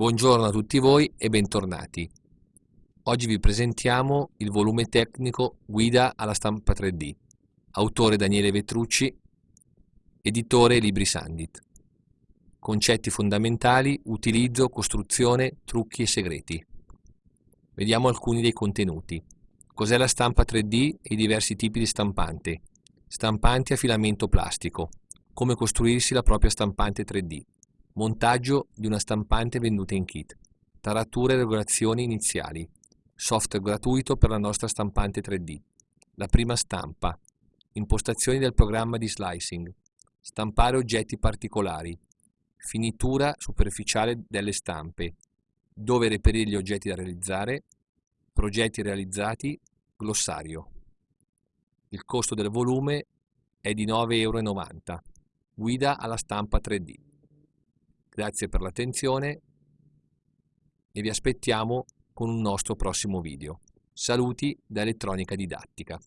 Buongiorno a tutti voi e bentornati. Oggi vi presentiamo il volume tecnico Guida alla stampa 3D, autore Daniele Vetrucci, editore Libri Sandit. Concetti fondamentali, utilizzo, costruzione, trucchi e segreti. Vediamo alcuni dei contenuti. Cos'è la stampa 3D e i diversi tipi di stampante? Stampanti a filamento plastico. Come costruirsi la propria stampante 3D Montaggio di una stampante venduta in kit. Tarature e regolazioni iniziali. Software gratuito per la nostra stampante 3D. La prima stampa. Impostazioni del programma di slicing. Stampare oggetti particolari. Finitura superficiale delle stampe. Dove reperire gli oggetti da realizzare. Progetti realizzati. Glossario. Il costo del volume è di 9,90 euro. Guida alla stampa 3D. Grazie per l'attenzione e vi aspettiamo con un nostro prossimo video. Saluti da Elettronica Didattica.